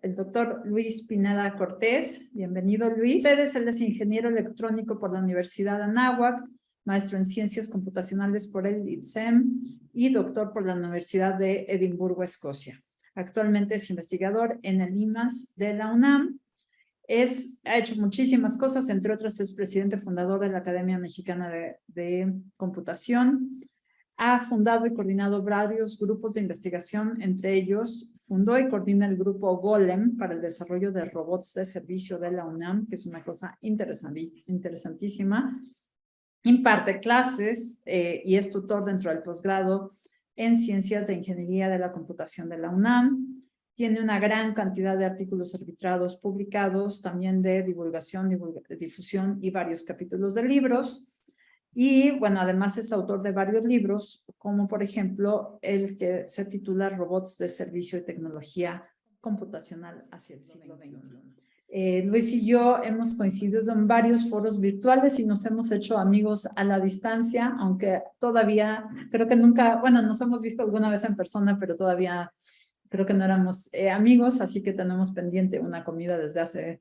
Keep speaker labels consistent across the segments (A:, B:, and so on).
A: el doctor Luis Pineda Cortés. Bienvenido, Luis. Él es ingeniero electrónico por la Universidad de Anáhuac, maestro en ciencias computacionales por el ITSEM y doctor por la Universidad de Edimburgo, Escocia. Actualmente es investigador en el IMAS de la UNAM. Ha hecho muchísimas cosas, entre otras es presidente fundador de la Academia Mexicana de Computación. Ha fundado y coordinado varios grupos de investigación, entre ellos fundó y coordina el grupo Golem para el desarrollo de robots de servicio de la UNAM, que es una cosa interesantísima. Imparte clases eh, y es tutor dentro del posgrado en Ciencias de Ingeniería de la Computación de la UNAM. Tiene una gran cantidad de artículos arbitrados publicados, también de divulgación, difusión y varios capítulos de libros. Y bueno, además es autor de varios libros, como por ejemplo el que se titula Robots de Servicio y Tecnología Computacional hacia el siglo XXI. Eh, Luis y yo hemos coincidido en varios foros virtuales y nos hemos hecho amigos a la distancia, aunque todavía creo que nunca, bueno, nos hemos visto alguna vez en persona, pero todavía creo que no éramos eh, amigos, así que tenemos pendiente una comida desde hace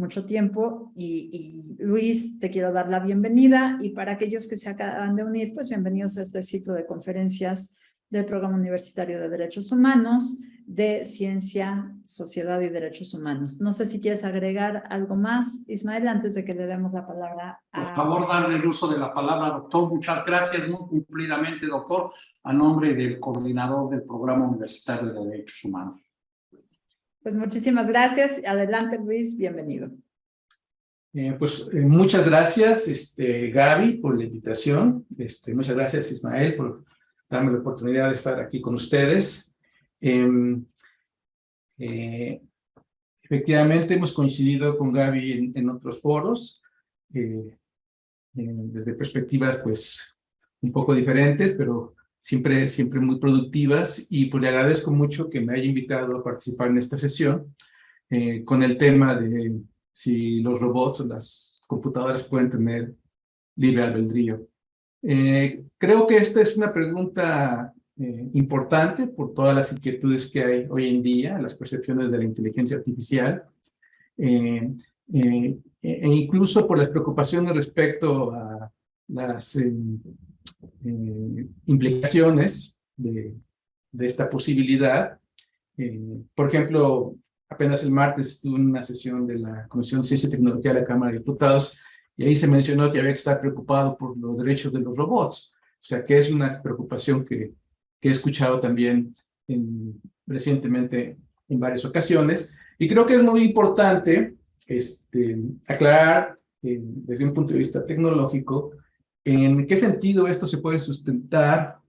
A: mucho tiempo y, Luis, te quiero dar la bienvenida y para aquellos que se acaban de unir, pues bienvenidos a este ciclo de conferencias del Programa Universitario de Derechos Humanos, de Ciencia, Sociedad y Derechos Humanos. No sé si quieres agregar algo más, Ismael, antes de que le demos la palabra
B: a... Por favor, darle el uso de la palabra, doctor. Muchas gracias, muy cumplidamente, doctor, a nombre del coordinador del Programa Universitario de Derechos Humanos.
A: Pues muchísimas gracias. Adelante, Luis, bienvenido.
C: Eh, pues eh, muchas gracias, este, Gaby, por la invitación. Este, muchas gracias, Ismael, por darme la oportunidad de estar aquí con ustedes. Em, eh, efectivamente, hemos coincidido con Gaby en, en otros foros, desde perspectivas pues un poco diferentes, pero siempre, siempre muy productivas y pues le agradezco mucho que me haya invitado a participar en esta sesión eh, con el tema de si los robots o las computadoras pueden tener libre albedrío. Eh, creo que esta es una pregunta eh, importante por todas las inquietudes que hay hoy en día, las percepciones de la inteligencia artificial, e incluso por las preocupaciones respecto a las eh, implicaciones de, esta posibilidad. Eh, por ejemplo, apenas el martes estuve en una sesión de la Comisión de Ciencia y Tecnología de la Cámara de Diputados y ahí se mencionó que había que estar preocupado por los derechos de los robots. O sea, que es una preocupación que, he escuchado también en, recientemente en varias ocasiones. Y creo que es muy importante este, aclarar eh, desde un punto de vista tecnológico ¿En qué sentido esto se puede sustentar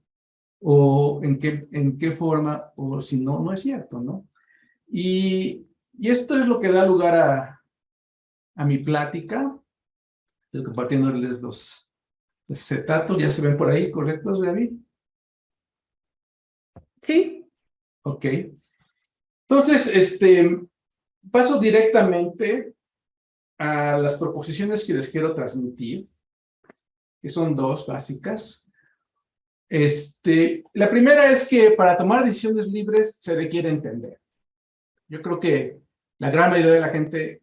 C: o en qué, en qué forma o si no, no es cierto, ¿no? Y, y esto es lo que da lugar a, a mi plática. Estoy compartiéndoles los, los cetatos, ya se ven por ahí, ¿correctos, Gaby?
A: Sí.
C: Ok. Entonces, este, paso directamente a las proposiciones que les quiero transmitir que son dos básicas. Este, la primera es que para tomar decisiones libres se requiere entender. Yo creo que la gran mayoría de la gente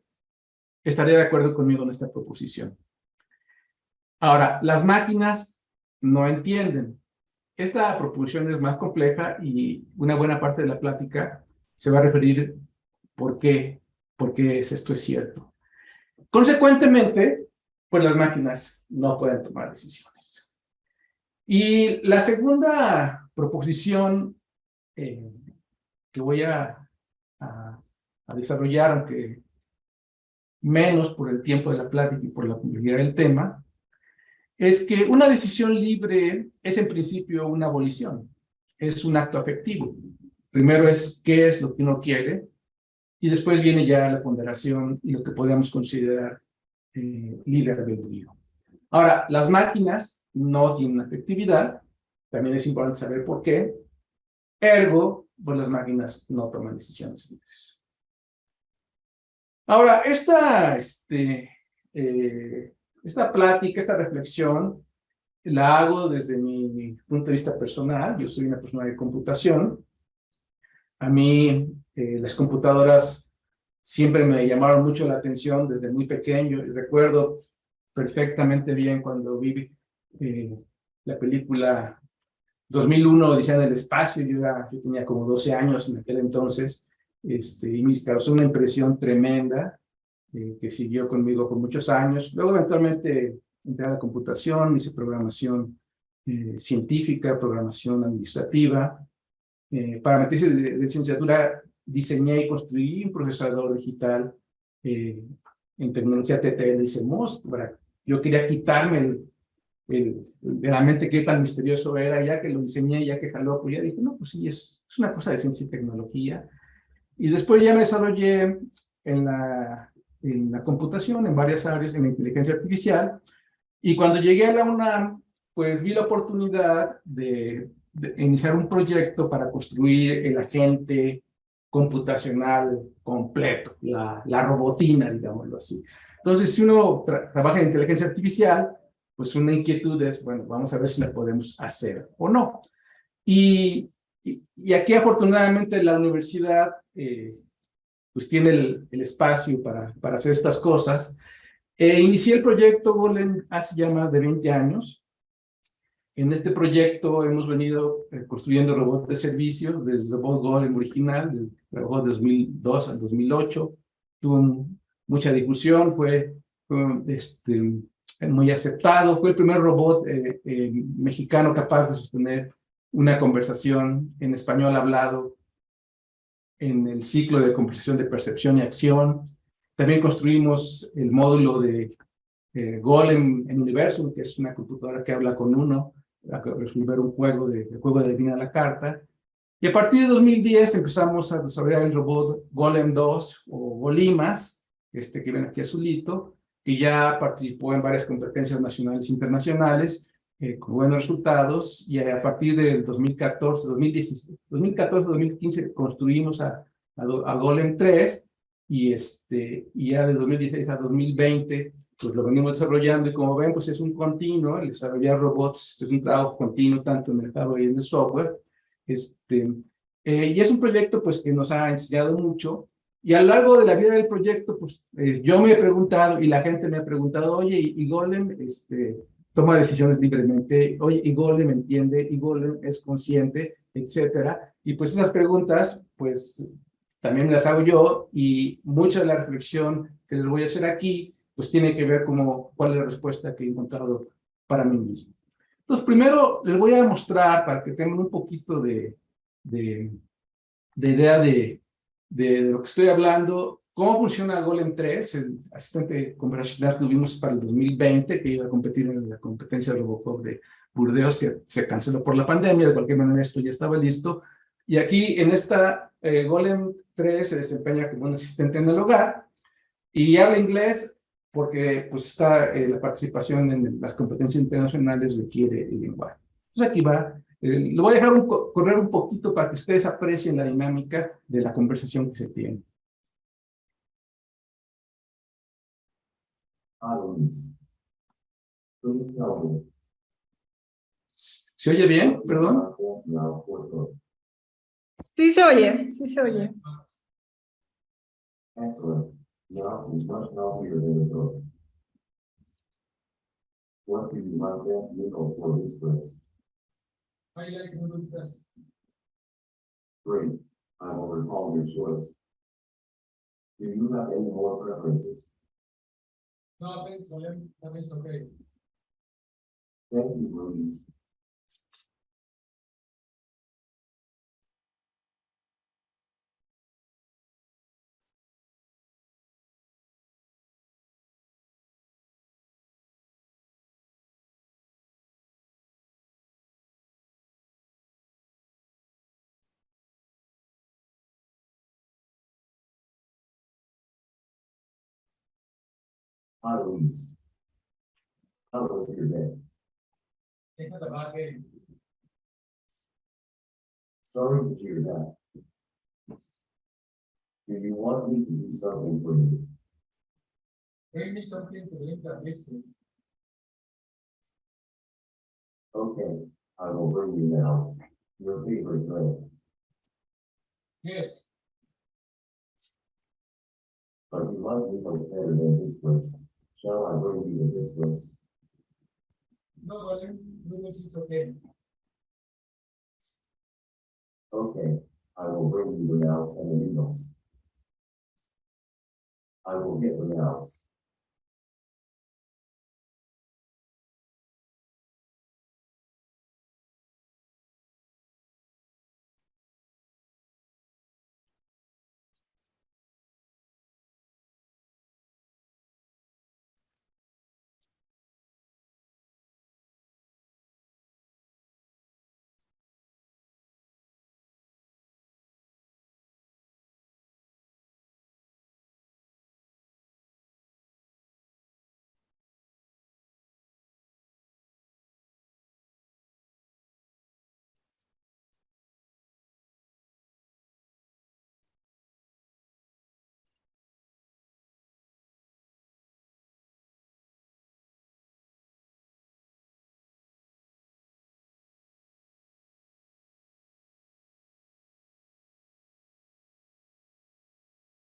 C: estaría de acuerdo conmigo en esta proposición. Ahora, las máquinas no entienden. Esta proposición es más compleja y una buena parte de la plática se va a referir por qué, por qué esto es cierto. Consecuentemente, pues las máquinas no pueden tomar decisiones. Y la segunda proposición eh, que voy a, desarrollar, aunque menos por el tiempo de la plática y por la complejidad del tema, es que una decisión libre es en principio una abolición, es un acto afectivo. Primero es qué es lo que uno quiere, y después viene ya la ponderación y lo que podemos considerar eh, libre albedrío. Ahora, las máquinas no tienen efectividad, también es importante saber por qué, ergo, pues las máquinas no toman decisiones libres. Ahora, esta, este, eh, esta plática, esta reflexión, la hago desde mi punto de vista personal, yo soy una persona de computación, a mí eh, las computadoras siempre me llamaron mucho la atención desde muy pequeño. Y recuerdo perfectamente bien cuando vi eh, la película 2001, Odisea en el Espacio. Yo, era, yo tenía como 12 años en aquel entonces este, y me causó una impresión tremenda eh, que siguió conmigo por muchos años. Luego eventualmente entré a la computación, hice programación eh, científica, programación administrativa. Eh, para meterse de, de licenciatura diseñé y construí un procesador digital eh, en tecnología TTL y CMOS. Yo quería quitarme el, el, de la mente qué tan misterioso era, ya que lo diseñé, ya que jaló, pues ya dije, no, pues sí, es, es una cosa de ciencia y tecnología. Y después ya me desarrollé en la, en la computación, en varias áreas, en la inteligencia artificial. Y cuando llegué a la UNAM, pues vi la oportunidad de, de iniciar un proyecto para construir el agente computacional completo, la, la robotina, digámoslo así. Entonces, si uno tra trabaja en inteligencia artificial, pues una inquietud es, bueno, vamos a ver si la podemos hacer o no. Y, y, y aquí afortunadamente la universidad eh, pues tiene el, el, espacio para, para hacer estas cosas. Eh, inicié el proyecto Golem hace ya más de 20 años. En este proyecto hemos venido eh, construyendo robots de servicios, del robot Golem original, del robot de 2002 al 2008. Tuvo mucha difusión, fue, este, muy aceptado. Fue el primer robot eh, eh, mexicano capaz de sostener una conversación en español hablado en el ciclo de conversación de percepción y acción. También construimos el módulo de eh, Golem en Universum, que es una computadora que habla con uno, para resolver un juego de, de juego de adivina la carta. Y a partir de 2010 empezamos a desarrollar el robot Golem 2 o Golimas, este que ven aquí azulito, que ya participó en varias competencias nacionales e internacionales, eh, con buenos resultados, y a partir del 2014, 2016, 2014, 2015 construimos a, a, a Golem 3, y, este, y ya de 2016 a 2020, pues lo venimos desarrollando, y como ven, pues es un continuo, el desarrollar robots es un trabajo continuo, tanto en el hardware y en el software, este, eh, y es un proyecto pues que nos ha enseñado mucho, y a lo largo de la vida del proyecto, pues eh, yo me he preguntado y la gente me ha preguntado, oye, y Golem este, toma decisiones libremente, oye, y Golem entiende, y Golem es consciente, etcétera. Y pues esas preguntas, pues también las hago yo y mucha de la reflexión que les voy a hacer aquí, pues tiene que ver como cuál es la respuesta que he encontrado para mí mismo. Entonces, primero les voy a mostrar para que tengan un poquito de, de, de idea de, de, de, lo que estoy hablando, cómo funciona Golem 3, el asistente conversacional que tuvimos para el 2020, que iba a competir en la competencia de Robocop de Burdeos, que se canceló por la pandemia, de cualquier manera esto ya estaba listo, y aquí en esta eh, Golem 3 se desempeña como un asistente en el hogar, y habla inglés porque pues está eh, la participación en las competencias internacionales requiere el lenguaje. Entonces aquí va eh, lo voy a dejar un, correr un poquito para que ustedes aprecien la dinámica de la conversación que se tiene. ¿Se oye bien? Perdón.
A: Sí se oye, sí se oye.
D: Excellent. Now is much healthier than it was. What do you like best vehicle for this place?
E: I like noodles best.
D: Great, I will recall your choice. Do you have any more preferences?
E: No, thanks, William. That is okay.
D: Thank you, Louise. Hi, Louise. How was your day?
E: They had a bad game.
D: Sorry to hear that. Do you want me to do something for you?
E: Bring me something to link that distance.
D: Okay, I will bring you now. Your favorite drink.
E: Yes,
D: But you like me from better than this place. Shall I bring you to this place?
E: No, volume, Lucas is okay.
D: Okay, I will bring you renounce and amigos. I will get renounce.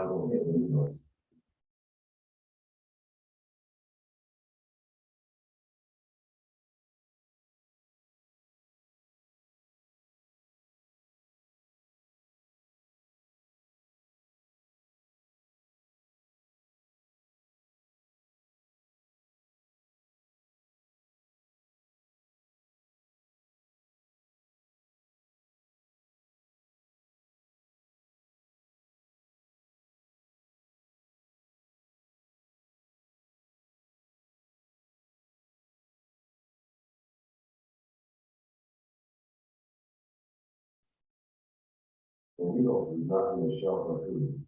D: agora. And he goes, not nothing to shelter food.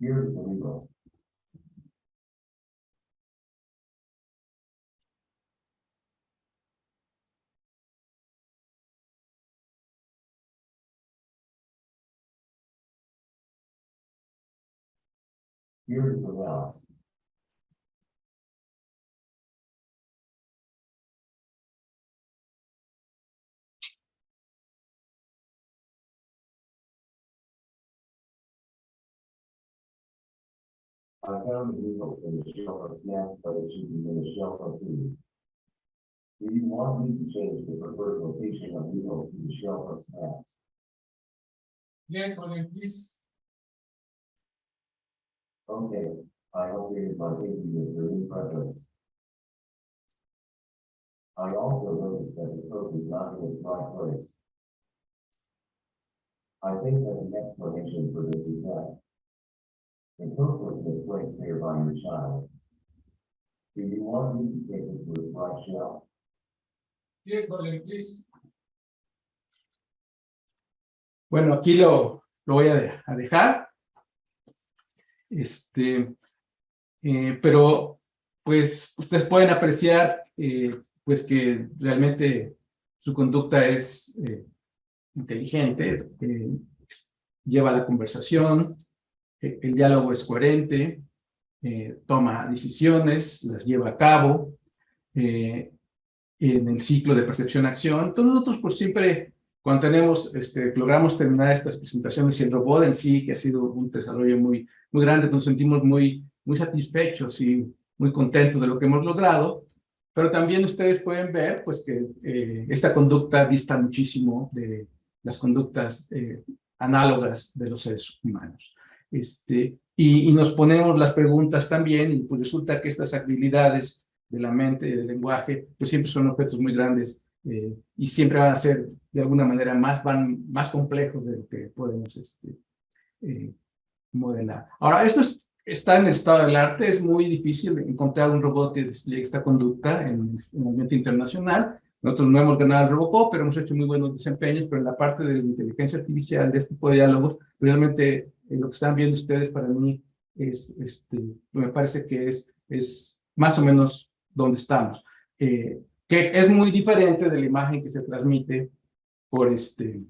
D: is the amigos. Here is the renounce. I found the needles in the shelf of snacks, but it should be in the shelf of food. Do you want me to change the preferred location of needles to the shelf of snacks?
E: Yes, Colin, please.
D: Okay, I is my thinking is very preference. I also noticed that the code is not in its right place. I think that the explanation for this is that the code was misplaced here by your child. Do you want me to take it to its right shelf?
E: Yes, Colin, please.
C: Bueno, aquí lo, lo voy a, de- a dejar. Este, eh, pero, pues, ustedes pueden apreciar, eh, pues, que realmente su conducta es eh, inteligente, eh, lleva la conversación, el diálogo es coherente, eh, toma decisiones, las lleva a cabo, eh, en el ciclo de percepción-acción. Entonces nosotros pues siempre, cuando tenemos, este, logramos terminar estas presentaciones y el robot en sí, que ha sido un desarrollo muy, muy grande, nos sentimos muy, muy satisfechos y muy contentos de lo que hemos logrado, pero también ustedes pueden ver pues que eh, esta conducta dista muchísimo de las conductas eh, análogas de los seres humanos. Este, y, y nos ponemos las preguntas también, y pues resulta que estas habilidades de la mente del lenguaje, pues siempre son objetos muy grandes eh, y siempre van a ser de alguna manera más, van, más complejos de lo que podemos este, eh, modelar. Ahora, esto es- está en el estado del arte, es muy difícil encontrar un robot que despliegue esta conducta en, en el ambiente internacional. Nosotros no hemos ganado el Robocop, pero hemos hecho muy buenos desempeños, pero en la parte de la inteligencia artificial, de este tipo de diálogos, realmente lo que están viendo ustedes para mí es, este, me parece que es, es más o menos donde estamos, eh, que es muy diferente de la imagen que se transmite por este,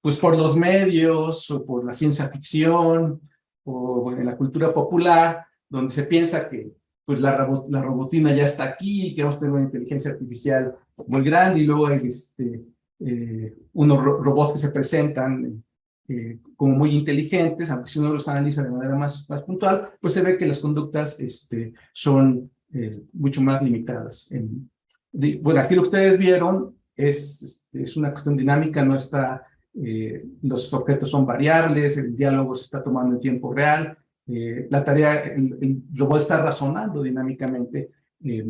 C: pues por los medios o por la ciencia ficción o bueno, en la cultura popular, donde se piensa que pues la, robo- la robotina ya está aquí, que vamos a tener una inteligencia artificial muy grande y luego hay este, eh, unos ro- robots que se presentan eh, como muy inteligentes, aunque si uno los analiza de manera más, más puntual, pues se ve que las conductas este, son eh, mucho más limitadas. En, di- bueno, aquí lo que ustedes vieron es, es una cuestión dinámica, no está, eh, los objetos son variables, el diálogo se está tomando en tiempo real, eh, la tarea, el, el robot está razonando dinámicamente, eh,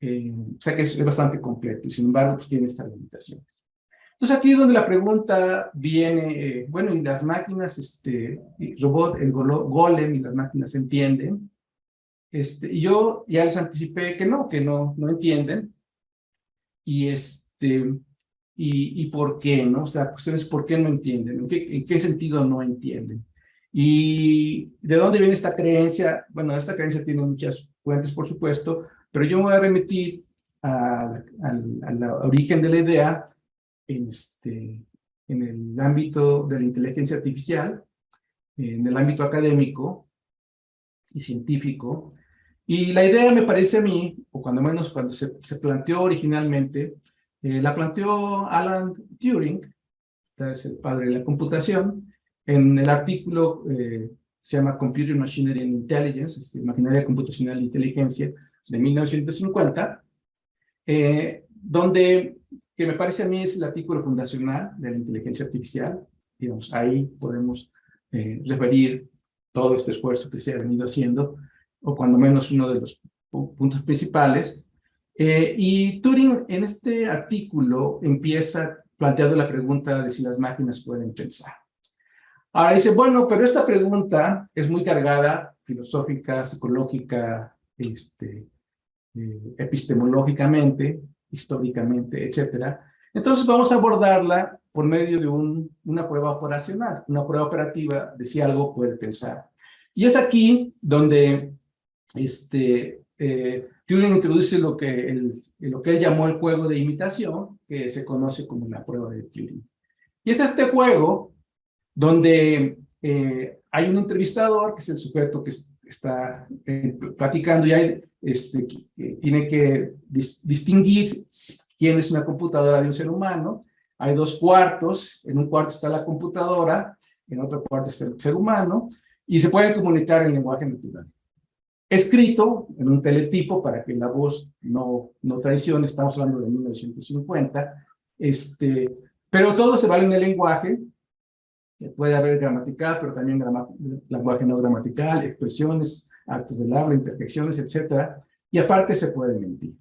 C: eh, o sea que es, es bastante completo y sin embargo pues tiene estas limitaciones. Entonces aquí es donde la pregunta viene, eh, bueno, y las máquinas, este, robot, el golem y las máquinas entienden, este, y yo ya les anticipé que no, que no, no entienden, y este, y, y por qué, ¿no? O sea, la cuestión es por qué no entienden, en qué, en qué sentido no entienden. ¿Y de dónde viene esta creencia? Bueno, esta creencia tiene muchas fuentes, por supuesto, pero yo me voy a remitir al, origen de la idea este, en el ámbito de la inteligencia artificial, en el ámbito académico y científico. Y la idea me parece a mí, o cuando menos cuando se, se planteó originalmente, eh, la planteó Alan Turing, que es el padre de la computación, en el artículo eh, se llama Computer Machinery and Intelligence, este, Maquinaria Computacional e Inteligencia, de 1950, eh, donde, que me parece a mí es el artículo fundacional de la inteligencia artificial, digamos, ahí podemos eh, referir todo este esfuerzo que se ha venido haciendo, o cuando menos uno de los pu- puntos principales. Eh, y Turing en este artículo empieza planteando la pregunta de si las máquinas pueden pensar. Ahora dice, bueno, pero esta pregunta es muy cargada, filosófica, psicológica, este, eh, epistemológicamente, históricamente, etcétera. Entonces vamos a abordarla por medio de un- una prueba operacional, una prueba operativa de si algo puede pensar. Y es aquí donde este, eh, Turing introduce lo que, él, lo que él llamó el juego de imitación, que se conoce como la prueba de Turing. Y es este juego donde eh, hay un entrevistador, que es el sujeto que está eh, platicando y este, tiene que dis- distinguir quién es una computadora de un ser humano. Hay dos cuartos, en un cuarto está la computadora, en otro cuarto está el ser humano, y se pueden comunicar en lenguaje natural. Escrito en un teletipo para que la voz no, no traicione, estamos hablando de 1950, este, pero todo se vale en el lenguaje, Puede haber gramatical, pero también lenguaje no gramatical, expresiones, actos del habla, interjecciones, etcétera. Y aparte se puede mentir.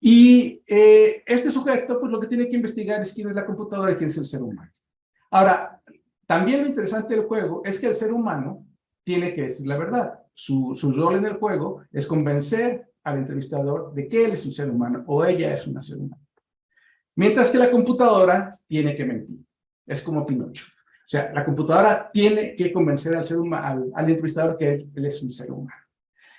C: Y eh, este sujeto, pues lo que tiene que investigar es quién es la computadora y quién es el ser humano. Ahora, también lo interesante del juego es que el ser humano tiene que decir la verdad. Su, su rol en el juego es convencer al entrevistador de que él es un ser humano o ella es una ser humano. Mientras que la computadora tiene que mentir. Es como Pinocho. O sea, la computadora tiene que convencer al, ser humano, al, entrevistador que él, es un ser humano.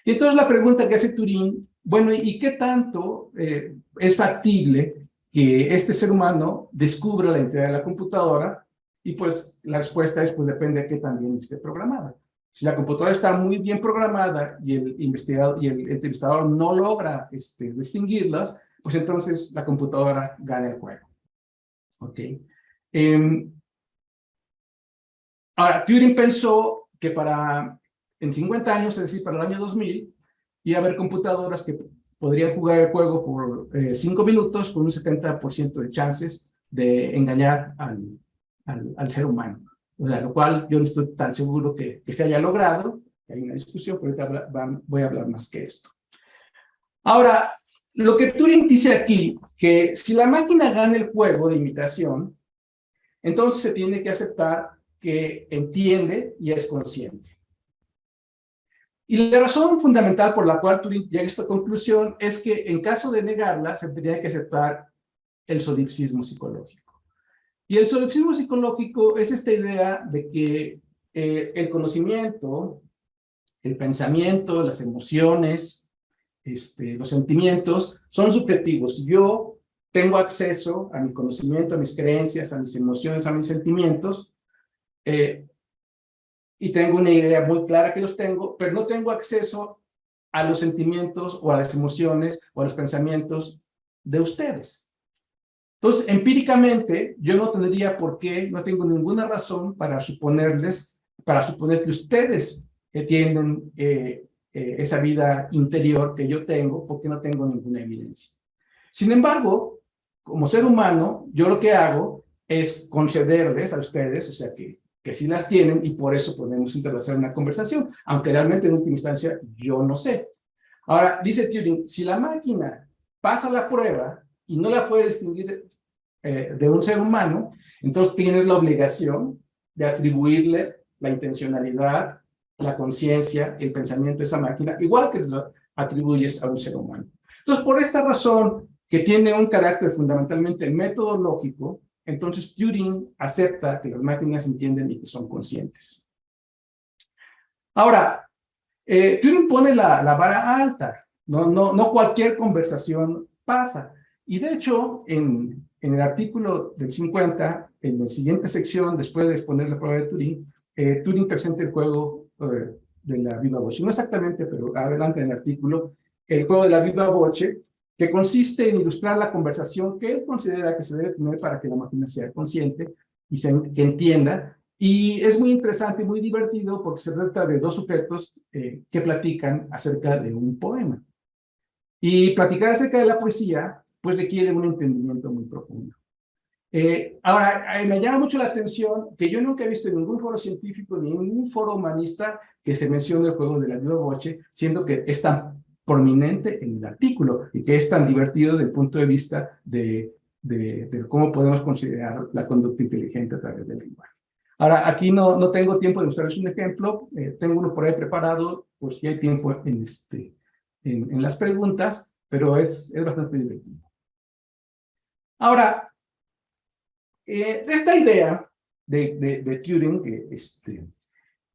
C: Y entonces la pregunta que hace Turín, bueno, ¿y qué tanto eh, es factible que este ser humano descubra la identidad de la computadora? Y pues la respuesta es, pues depende de qué también esté programada. Si la computadora está muy bien programada y el investigador y el entrevistador no logra este, distinguirlas, pues entonces la computadora gana el juego. ¿Ok? Eh, ahora, Turing pensó que para, en 50 años, es decir, para el año 2000, iba a haber computadoras que podrían jugar el juego por 5 eh, minutos con un 70% de chances de engañar al, al, al ser humano. O sea, lo cual yo no estoy tan seguro que, que se haya logrado, hay una discusión, pero ahorita habla, voy a hablar más que esto. Ahora, lo que Turing dice aquí, que si la máquina gana el juego de imitación, entonces se tiene que aceptar que entiende y es consciente. Y la razón fundamental por la cual Turing llega a esta conclusión es que en caso de negarla, se tendría que aceptar el solipsismo psicológico. Y el solipsismo psicológico es esta idea de que eh, el conocimiento, el pensamiento, las emociones, este, los sentimientos son subjetivos. Yo tengo acceso a mi conocimiento, a mis creencias, a mis emociones, a mis sentimientos, eh, y tengo una idea muy clara que los tengo, pero no tengo acceso a los sentimientos o a las emociones o a los pensamientos de ustedes. Entonces, empíricamente, yo no tendría por qué, no tengo ninguna razón para suponerles, para suponer que ustedes tienen eh, eh, esa vida interior que yo tengo, porque no tengo ninguna evidencia. Sin embargo, como ser humano, yo lo que hago es concederles a ustedes, o sea, que, que sí las tienen, y por eso podemos establecer una conversación, aunque realmente en última instancia yo no sé. Ahora, dice Turing, si la máquina pasa la prueba y no la puede distinguir eh, de un ser humano, entonces tienes la obligación de atribuirle la intencionalidad, la conciencia, el pensamiento de esa máquina, igual que lo atribuyes a un ser humano. Entonces, por esta razón, que tiene un carácter fundamentalmente metodológico, entonces Turing acepta que las máquinas entienden y que son conscientes. Ahora, eh, Turing pone la, la vara alta, no, no, no cualquier conversación pasa. Y de hecho, en, en el artículo del 50, en la siguiente sección, después de exponer la prueba de Turing, eh, Turing presenta el juego eh, de la viva voce. No exactamente, pero adelante en el artículo, el juego de la viva voce, que consiste en ilustrar la conversación que él considera que se debe tener para que la máquina sea consciente y se, que entienda. Y es muy interesante y muy divertido porque se trata de dos sujetos eh, que platican acerca de un poema. Y platicar acerca de la poesía pues requiere un entendimiento muy profundo. Eh, ahora, me llama mucho la atención que yo nunca he visto en ningún foro científico ni en ningún foro humanista que se mencione el juego de la viva voce, siendo que es tan prominente en el artículo y que es tan divertido desde el punto de vista de, de, de cómo podemos considerar la conducta inteligente a través del lenguaje. Ahora, aquí no, no tengo tiempo de mostrarles un ejemplo, eh, tengo uno por ahí preparado, por si hay tiempo en, este, en, en las preguntas, pero es, es bastante divertido. Ahora, eh, esta idea de, de, de Turing, este,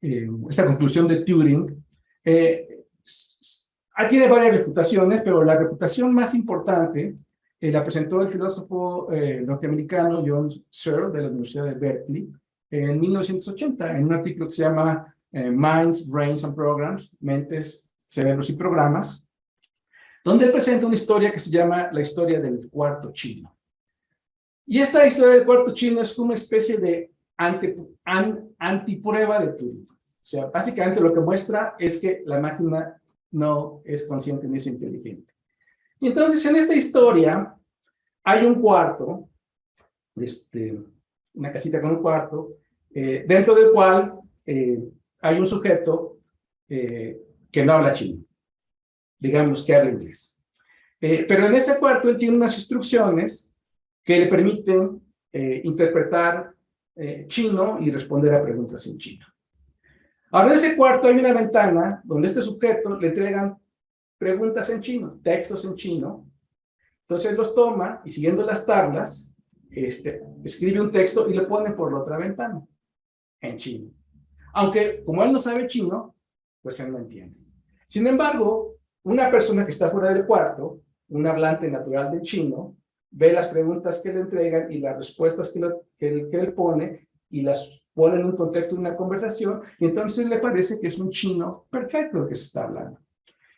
C: eh, esta conclusión de Turing, eh, tiene varias reputaciones, pero la reputación más importante eh, la presentó el filósofo eh, norteamericano John Searle de la Universidad de Berkeley en 1980, en un artículo que se llama eh, Minds, Brains and Programs, Mentes, Cerebros y Programas, donde él presenta una historia que se llama la historia del cuarto chino. Y esta historia del cuarto chino es una especie de anti, an, antiprueba de Turing. O sea, básicamente lo que muestra es que la máquina no es consciente ni es inteligente. Y entonces en esta historia hay un cuarto, este, una casita con un cuarto, eh, dentro del cual eh, hay un sujeto eh, que no habla chino, digamos que habla inglés. pero en ese cuarto él tiene unas instrucciones que le permiten interpretar chino y responder a preguntas en chino. Ahora en ese cuarto hay una ventana donde este sujeto le entregan preguntas en chino, textos en chino, entonces los toma y siguiendo las tablas, este, escribe un texto y le pone por la otra ventana, en chino. Aunque como él no sabe chino, pues él no entiende. Sin embargo, una persona que está fuera del cuarto, un hablante natural de chino, ve las preguntas que le entregan y las respuestas que, que, que él pone y las pone en un contexto de una conversación y entonces le parece que es un chino perfecto lo que se está hablando.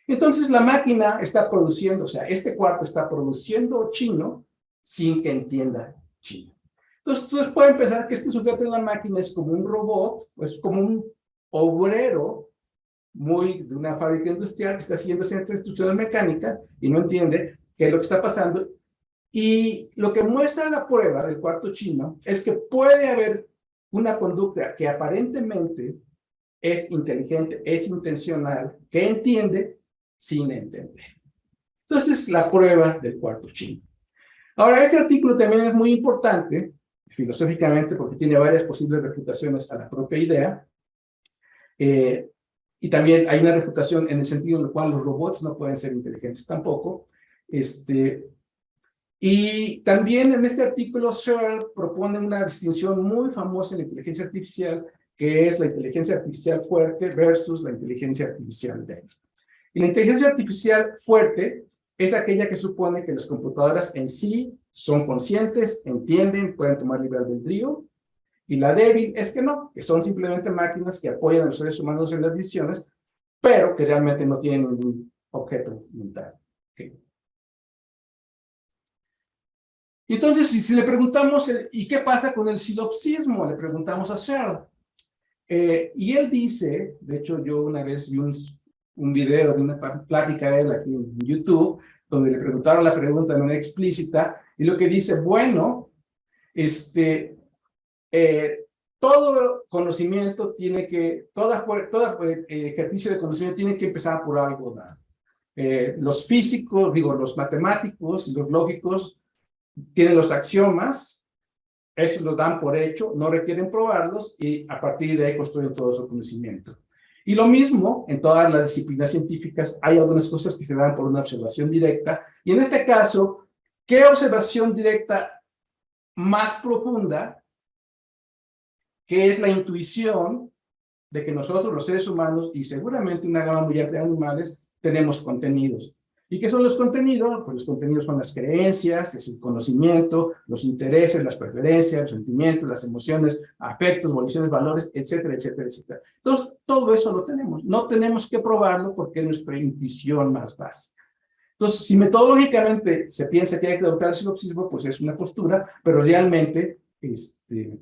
C: Entonces la máquina está produciendo, o sea, este cuarto está produciendo chino sin que entienda chino. Entonces ustedes pueden pensar que este sujeto de la máquina es como un robot, es como un obrero muy de una fábrica industrial que está haciendo ciertas instrucciones mecánicas y no entiende qué es lo que está pasando. Y lo que muestra la prueba del cuarto chino es que puede haber una conducta que aparentemente es inteligente, es intencional, que entiende, sin entender. Entonces, la prueba del cuarto chino. Ahora, este artículo también es muy importante, filosóficamente, porque tiene varias posibles refutaciones a la propia idea. Eh, y también hay una refutación en el sentido en el cual los robots no pueden ser inteligentes tampoco. Este, y también en este artículo Searle propone una distinción muy famosa en la inteligencia artificial, que es la inteligencia artificial fuerte versus la inteligencia artificial débil. Y la inteligencia artificial fuerte es aquella que supone que las computadoras en sí son conscientes, entienden, pueden tomar libre albedrío, y la débil es que no, que son simplemente máquinas que apoyan a los seres humanos en las decisiones, pero que realmente no tienen ningún objeto mental. Entonces, si, le preguntamos, eh, ¿y qué pasa con el silopsismo? Le preguntamos a Searle. Eh, y él dice, de hecho yo una vez vi un, un video de una plática de él aquí en YouTube, donde le preguntaron la pregunta de manera explícita, y lo que dice, bueno, este, eh, todo conocimiento tiene que, toda, eh, ejercicio de conocimiento tiene que empezar por algo eh, los físicos, digo, los matemáticos y los lógicos tienen los axiomas, eso lo dan por hecho, no requieren probarlos y a partir de ahí construyen todo su conocimiento. Y lo mismo, en todas las disciplinas científicas hay algunas cosas que se dan por una observación directa. Y en este caso, ¿qué observación directa más profunda? Que es la intuición de que nosotros, los seres humanos, y seguramente una gama muy amplia de animales, tenemos contenidos. ¿Y qué son los contenidos? Pues los contenidos son las creencias, el conocimiento, los intereses, las preferencias, los sentimientos, las emociones, afectos, voliciones, valores, etcétera, etcétera, etcétera. Entonces, todo eso lo tenemos. No tenemos que probarlo porque es nuestra intuición más básica. Entonces, si metodológicamente se piensa que hay que adoptar el sinopsismo, pues es una postura, pero realmente, este,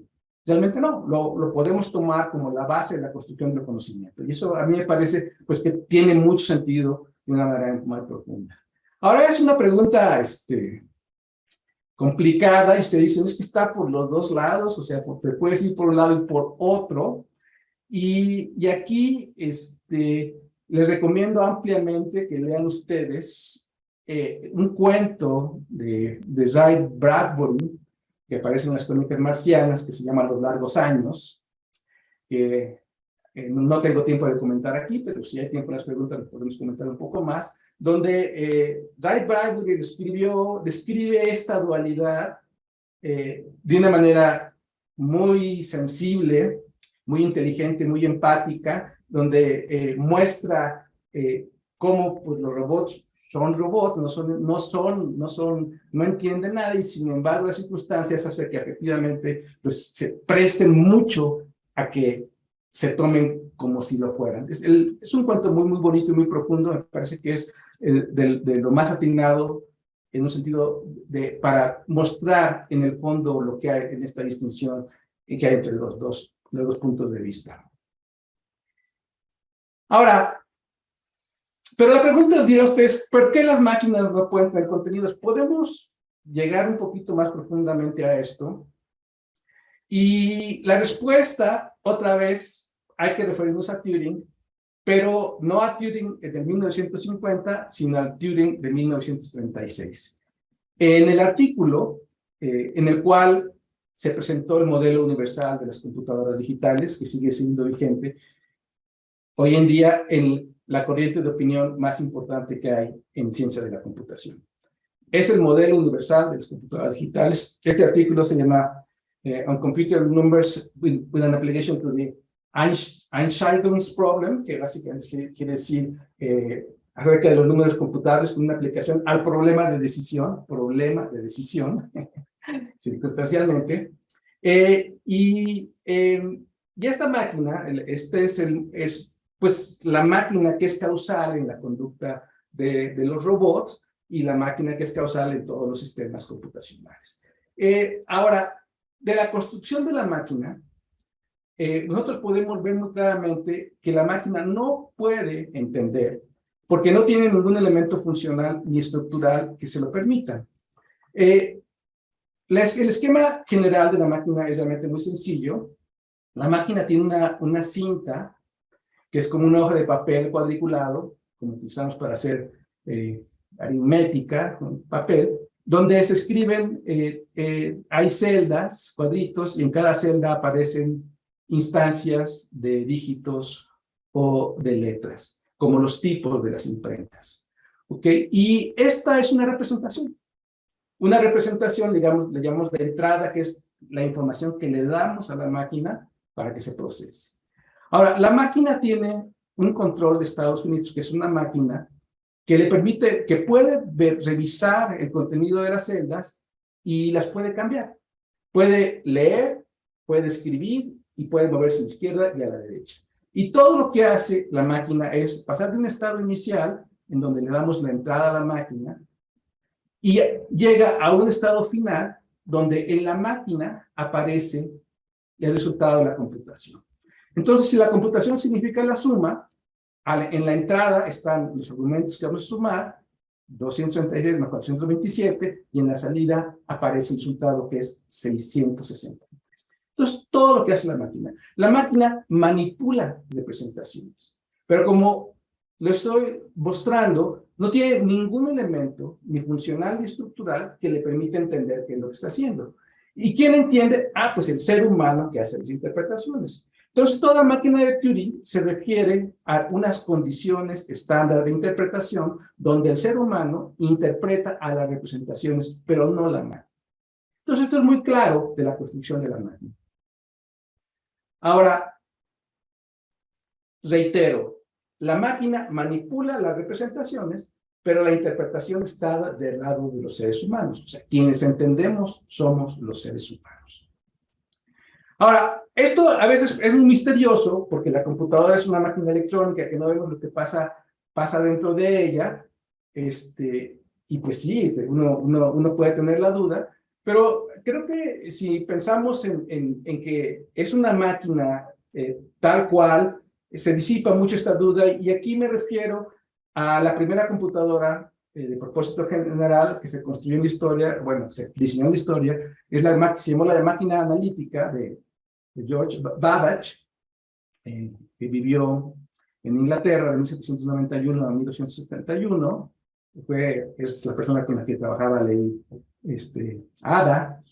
C: realmente no. Lo, lo podemos tomar como la base de la construcción del conocimiento. Y eso a mí me parece pues, que tiene mucho sentido de una manera más profunda. Ahora es una pregunta este, complicada y usted dice, es que está por los dos lados, o sea, te puedes ir por un lado y por otro. Y, y aquí este, les recomiendo ampliamente que lean ustedes eh, un cuento de, de Ray Bradbury, que aparece en las crónicas marcianas, que se llama Los largos años, que eh, no tengo tiempo de comentar aquí, pero si hay tiempo en las preguntas podemos comentar un poco más, donde eh, Guy Bradbury describió, describe esta dualidad eh, de una manera muy sensible, muy inteligente, muy empática, donde eh, muestra cómo pues, los robots son robots, no son, no son, no son, no entienden nada y sin embargo las circunstancias hacen que efectivamente pues, se presten mucho a que se tomen como si lo fueran. Es, un cuento muy, muy bonito y muy profundo, me parece que es eh, de, lo más atinado en un sentido de, para mostrar en el fondo lo que hay en esta distinción que hay entre los dos, los puntos de vista. Ahora, pero la pregunta dirá usted es, ¿por qué las máquinas no pueden tener contenidos? ¿Podemos llegar un poquito más profundamente a esto? Y la respuesta, otra vez, hay que referirnos a Turing, pero no a Turing de 1950, sino al Turing de 1936. En el artículo eh, en el cual se presentó el modelo universal de las computadoras digitales, que sigue siendo vigente, hoy en día en la corriente de opinión más importante que hay en ciencia de la computación. Es el modelo universal de las computadoras digitales. Este artículo se llama On Computer Numbers with, an Application to the Einstein's Problem, que básicamente quiere decir eh, acerca de los números computables con una aplicación al problema de decisión, problema de decisión, circunstancialmente. Eh, y, eh, y esta máquina, este es, el, es pues la máquina que es causal en la conducta de, de los robots y la máquina que es causal en todos los sistemas computacionales. Eh, ahora, de la construcción de la máquina, eh, nosotros podemos ver muy claramente que la máquina no puede entender porque no tiene ningún elemento funcional ni estructural que se lo permita. Eh, el esquema general de la máquina es realmente muy sencillo. La máquina tiene una, una cinta que es como una hoja de papel cuadriculado, como utilizamos para hacer eh, aritmética, papel, donde se escriben, eh, eh, hay celdas, cuadritos, y en cada celda aparecen instancias de dígitos o de letras, como los tipos de las imprentas. ¿Ok? Y esta es una representación. Una representación, digamos, le llamamos de entrada, que es la información que le damos a la máquina para que se procese. Ahora, la máquina tiene un control de Estados Unidos, que es una máquina que le permite, que puede revisar el contenido de las celdas y las puede cambiar. Puede leer, puede escribir y puede moverse a la izquierda y a la derecha. Y todo lo que hace la máquina es pasar de un estado inicial, en donde le damos la entrada a la máquina, y llega a un estado final donde en la máquina aparece el resultado de la computación. Entonces, si la computación significa la suma, en la entrada están los argumentos que vamos a sumar, 236 más 427, y en la salida aparece el resultado que es 663. Entonces, todo lo que hace la máquina. La máquina manipula representaciones, pero como lo estoy mostrando, no tiene ningún elemento, ni funcional ni estructural, que le permita entender qué es lo que está haciendo. ¿Y quién entiende? Ah, pues el ser humano que hace las interpretaciones. Entonces, toda máquina de Turing se refiere a unas condiciones estándar de interpretación donde el ser humano interpreta a las representaciones, pero no la máquina. Entonces, esto es muy claro de la construcción de la máquina. Ahora, reitero, la máquina manipula las representaciones, pero la interpretación está del lado de los seres humanos. O sea, quienes entendemos somos los seres humanos. Ahora, esto a veces es muy misterioso porque la computadora es una máquina electrónica que no vemos lo que pasa, pasa dentro de ella. Este, y pues sí, este, uno, uno, uno puede tener la duda, pero creo que si pensamos en, en, en que es una máquina eh, tal cual, se disipa mucho esta duda y aquí me refiero a la primera computadora eh, de propósito general que se construyó en la historia, bueno, se diseñó en la historia, es la, se llamó la máquina analítica de, George Babbage, eh, que vivió en Inglaterra de 1791 a 1871, fue, es la persona con la que trabajaba ley este, Ada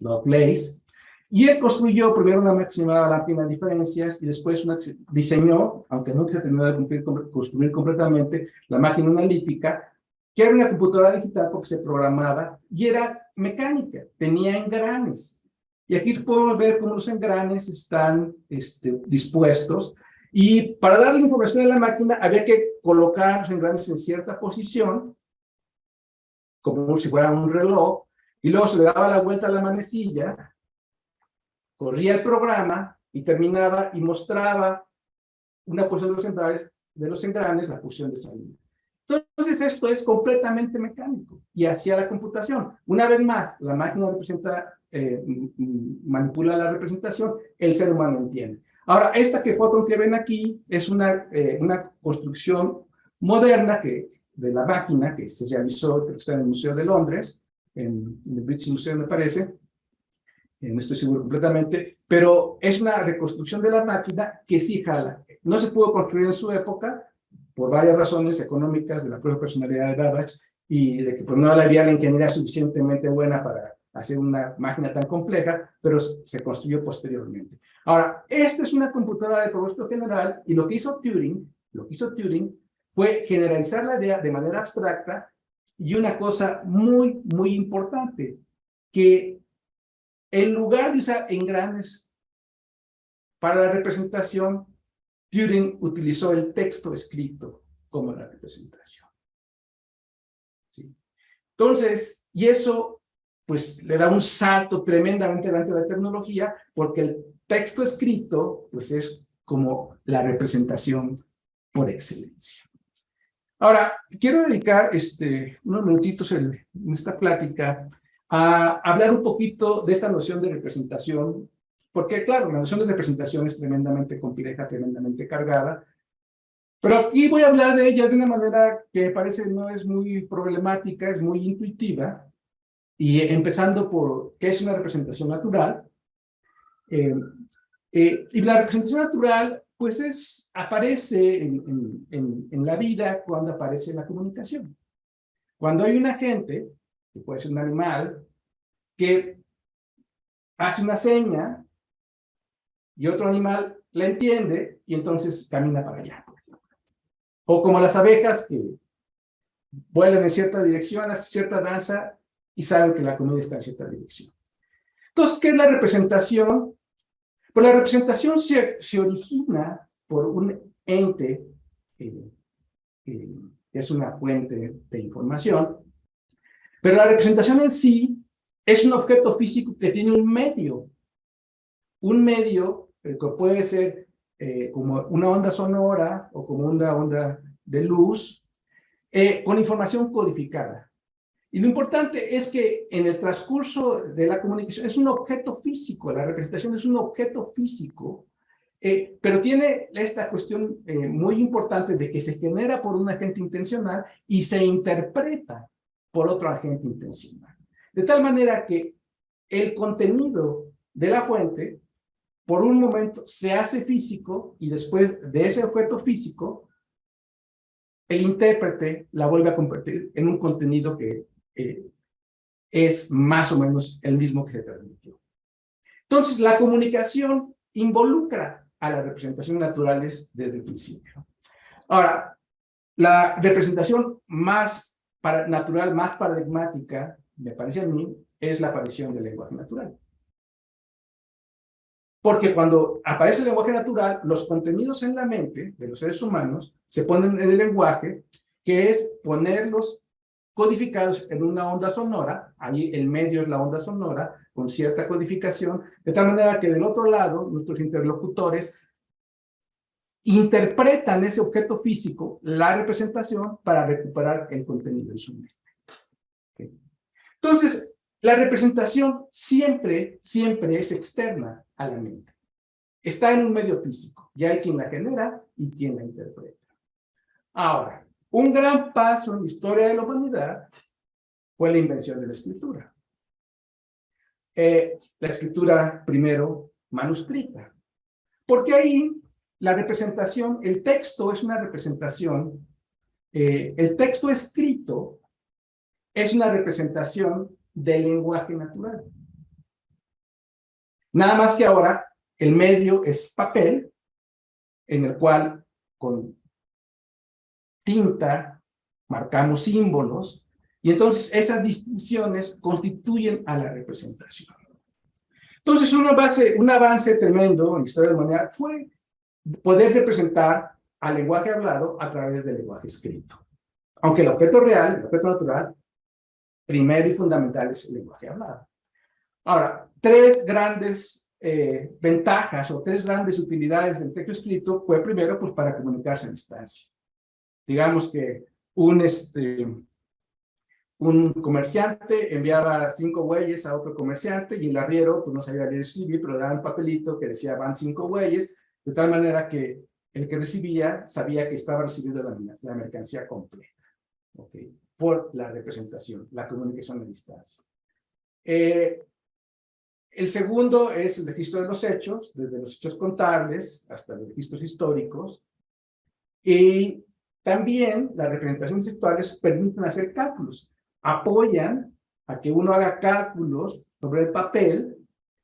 C: Lovelace, y él construyó primero una máxima lámpara de diferencias y después una, diseñó, aunque se terminó de construir completamente, la máquina analítica, que era una computadora digital porque se programaba y era mecánica, tenía engranes. Y aquí podemos ver cómo los engranes están este, dispuestos. Y para darle información a la máquina había que colocar los engranes en cierta posición, como si fuera un reloj, y luego se le daba la vuelta a la manecilla corría el programa y terminaba y mostraba una posición de los engranes, de los engranes la posición de salida. Entonces esto es completamente mecánico y hacia la computación. Una vez más, la máquina representa, eh, manipula la representación, el ser humano entiende. Ahora, esta que foto que ven aquí es una, eh, una construcción moderna que, de la máquina que se realizó, está en el Museo de Londres, en, en el British Museum me parece, eh, no estoy seguro completamente, pero es una reconstrucción de la máquina que sí jala. No se pudo construir en su época por varias razones económicas de la propia personalidad de Babbage y de que pues, no había la ingeniería suficientemente buena para hacer una máquina tan compleja, pero se construyó posteriormente. Ahora, esta es una computadora de propósito general y lo que hizo Turing, lo que hizo Turing fue generalizar la idea de manera abstracta y una cosa muy, muy importante, que en lugar de usar engranes para la representación, Turing utilizó el texto escrito como la representación. Entonces, y eso pues le da un salto tremendamente delante de la tecnología, porque el texto escrito pues es como la representación por excelencia. Ahora, quiero dedicar este, unos minutitos en esta plática a hablar un poquito de esta noción de representación, porque claro, la noción de representación es tremendamente compleja, tremendamente cargada, pero aquí voy a hablar de ella de una manera que parece no es muy problemática, es muy intuitiva, y empezando por qué es una representación natural. Eh, eh, y la representación natural pues es, aparece en, en, en, la vida cuando aparece la comunicación. Cuando hay un agente, que puede ser un animal, que hace una seña y otro animal la entiende y entonces camina para allá. O como las abejas que vuelan en cierta dirección, hacen cierta danza y saben que la comida está en cierta dirección. Entonces, ¿qué es la representación? Pues la representación se, se origina por un ente eh, que es una fuente de información, pero la representación en sí es un objeto físico que tiene un medio. Un medio que puede ser eh, como una onda sonora o como una onda de luz, eh, con información codificada. Y lo importante es que en el transcurso de la comunicación es un objeto físico, la representación es un objeto físico, eh, pero tiene esta cuestión eh, muy importante de que se genera por un agente intencional y se interpreta por otro agente intencional. De tal manera que el contenido de la fuente, por un momento, se hace físico y después de ese objeto físico, el intérprete la vuelve a convertir en un contenido que eh, es más o menos el mismo que se transmitió. Entonces, la comunicación involucra a las representaciones naturales desde el principio. Ahora, la representación más para, natural, más paradigmática, me parece a mí, es la aparición del lenguaje natural. Porque cuando aparece el lenguaje natural, los contenidos en la mente de los seres humanos se ponen en el lenguaje, que es ponerlos codificados en una onda sonora, ahí el medio es la onda sonora, con cierta codificación, de tal manera que del otro lado, nuestros interlocutores interpretan ese objeto físico, la representación, para recuperar el contenido en su mente. Entonces, la representación siempre, siempre es externa a la mente. Está en un medio físico, ya hay quien la genera y quien la interpreta. Ahora, un gran paso en la historia de la humanidad fue la invención de la escritura. Eh, la escritura primero manuscrita. Porque ahí la representación, el texto es una representación, eh, el texto escrito es una representación del lenguaje natural. Nada más que ahora el medio es papel, en el cual con tinta, marcamos símbolos, y entonces esas distinciones constituyen a la representación. Entonces, una base, un avance tremendo en la historia de la humanidad fue poder representar al lenguaje hablado a través del lenguaje escrito. Aunque el objeto real, el objeto natural, primero y fundamental es el lenguaje hablado. Ahora, tres grandes eh, ventajas o tres grandes utilidades del texto escrito fue primero pues para comunicarse a distancia digamos que un, este, un comerciante enviaba cinco bueyes a otro comerciante y el arriero pues no sabía leer escribir, pero daba un papelito que decía van cinco bueyes, de tal manera que el que recibía sabía que estaba recibiendo la, la mercancía completa, ¿okay? Por la representación, la comunicación a distancia. Eh, el segundo es el registro de los hechos, desde los hechos contables hasta los registros históricos. Y también las representaciones textuales permiten hacer cálculos, apoyan a que uno haga cálculos sobre el papel